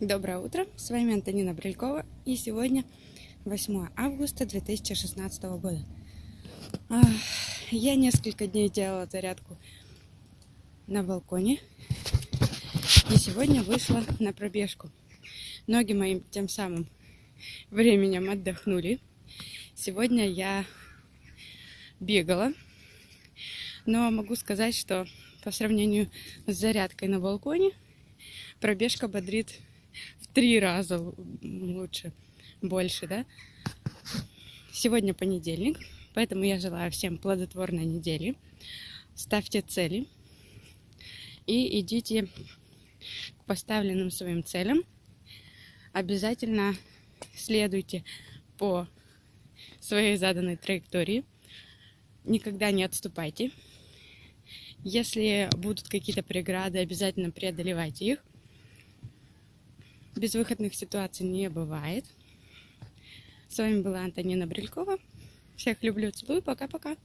Доброе утро, с вами Антонина Брелькова, и сегодня 8 августа 2016 года. Я несколько дней делала зарядку на балконе, и сегодня вышла на пробежку. Ноги моим тем самым временем отдохнули. Сегодня я бегала, но могу сказать, что по сравнению с зарядкой на балконе пробежка бодрит в три раза лучше, больше, да. Сегодня понедельник, поэтому я желаю всем плодотворной недели. Ставьте цели и идите к поставленным своим целям. Обязательно следуйте по своей заданной траектории. Никогда не отступайте. Если будут какие-то преграды, обязательно преодолевайте их. Безвыходных ситуаций не бывает. С вами была Антонина Брелькова. Всех люблю, целую. Пока-пока.